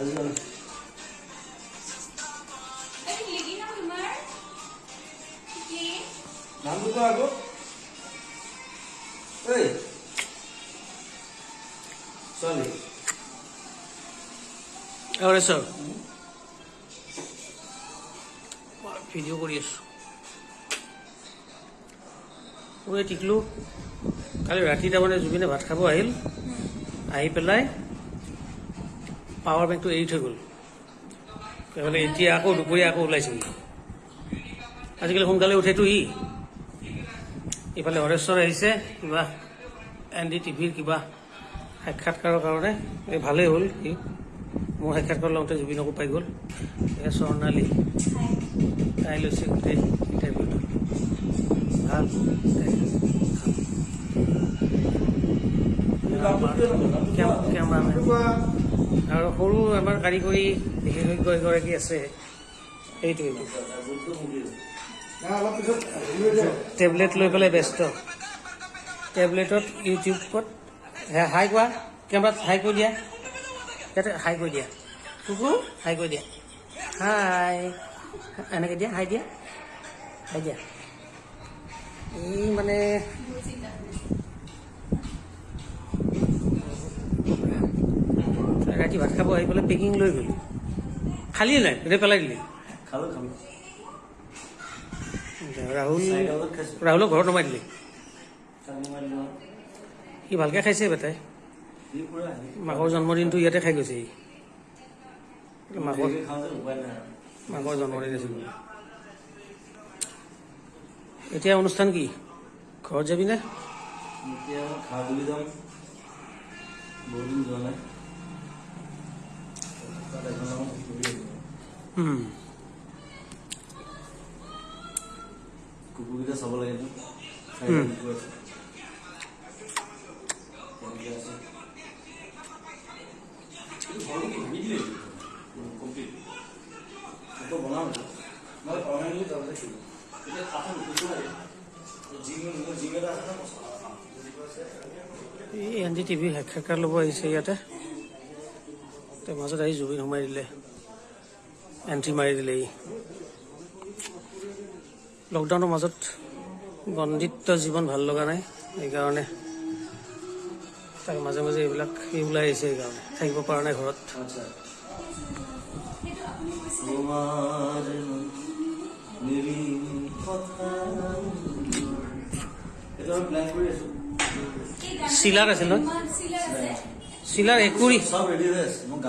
আজি যোৱা নাই। এই লিগি নাম তোমাৰ কি নামটো কোৱা আকৌ ঐ ছোৱালী এৱৰেশ্বৰ ভিডিঅ' কৰি আছোঁ ঐ টিকলু কালি ৰাতি তাৰমানে জুবিনে ভাত খাব আহিল আহি পেলাই পাৱাৰ বেংকটো এৰি থৈ গ'ল। সেইফালে এতিয়া আকৌ দুপৰীয়া আকৌ ওলাইছিল আজিকালি সোনকালে উঠেতো ই ইফালে হৰেশ্বৰ আহিছে কিবা এন ডি টিভিৰ কিবা সাক্ষাৎকাৰৰ কাৰণে। এই ভালেই হ'ল সি। মোৰ সাক্ষাৎকাৰ লওঁতে জুবিনকো পাই গ'ল। এয়া স্বৰ্ণালী। তাই লৈছে গোটেই ইণ্টাৰভিউটো ভাল। আৰু সৰু আমাৰ কাৰিকৰী বিশেষজ্ঞ এগৰাকী আছে সেইটোৱে। টেবলেট লৈ পেলাই ব্যস্ত। টেবলেটত ইউটিউবত হাই কোৱা কেমেৰাত হাই কৰি দিয়া। ইয়াতে হাই কৰি দিয়া। কুকু হাই কৰি দিয়া। হাই এনেকৈ দিয়া হাই দিয়া। হাই দিয়া। এই মানে ৰাতি ভাত খাব আহি পেলাই পেকিং লৈ গ'ল। খালি নাই গোটেই পেলাই দিলি। ৰাহুল ৰাহুলক ঘৰত নমাই দিলি। সি ভালকৈ খাইছে বেটাই। মাকৰ জন্মদিনটো ইয়াতে খাই গৈছে সি। মাকৰ আৰু। মাকৰ জন্মদিন আছিল। এতিয়া অনুষ্ঠান কি? ঘৰত যাবি নে? এতিয়া খাওঁ বুলি যাম। বহুত দিন যোৱা নাই। মই। এতিয়া কাঠত নুখুচো লাগে। এন ডি টিভি সাক্ষাৎকাৰ ল'ব আহিছে ইয়াতে মাজত আহি জুবিন সোমাই দিলে এণ্ট্ৰি মাৰি দিলে ই লকডাউনৰ মাজত বন্দিত্ব জীৱন ভাল লগা নাই সেইকাৰণে তাৰ মাজে মাজে এইবিলাক সি ওলাই আহিছে সেইকাৰণে থাকিব পৰা নাই ঘৰত চিলাৰ আছিল নহয় চিলাৰ একুৰি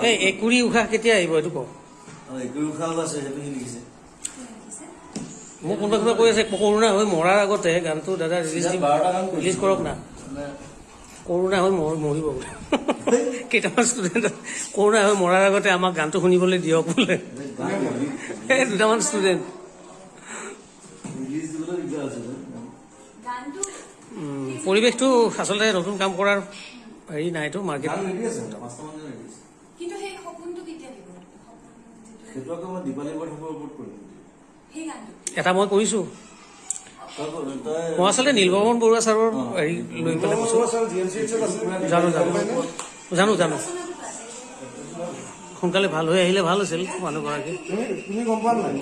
এই একুৰি উশাহ কেতিয়া আহিব এইটো কওঁ একুৰি উশাহ আছে সেইটো সি লিখিছে মোক কোনোবা কোনোবা কৈ আছে কৰোণা হৈ মৰাৰ আগতে গানটো দাদা ৰিলিজ কৰিছে। ৰিলিজ কৰক না কৰোণা হৈ মৰ- মৰিব বোলে কেইটামান ষ্টুডেণ্ট কৰোণা হৈ মৰাৰ আগতে আমাক গানটো শুনিবলৈ দিয়ক বোলে এই দুটামান ষ্টুডেণ্ট পৰিৱেশটো আচলতে নতুন কাম কৰাৰ হেৰি নাইতো মাৰ্কেট গান ৰেডি আছে পাঁচটা মান ৰেডি আছে কিন্তু সেই সপোনটো কেতিয়া দিব? সেইটো আকৌ মই দীপালী বৰঠাকুৰৰ ওপৰত কৰিম? সেই গানটো। এটা মই কৰিছোঁ। তই মই আচলতে নীলবৰ্মন বৰুৱা ছাৰৰ হেৰি লৈ পেলাই কৈছোঁ। জানো জানো জানো। জানো। সোনকালে ভাল হৈ আহিলে ভাল আছিল মানুহগৰাকী। তুমি গম পোৱা নাই?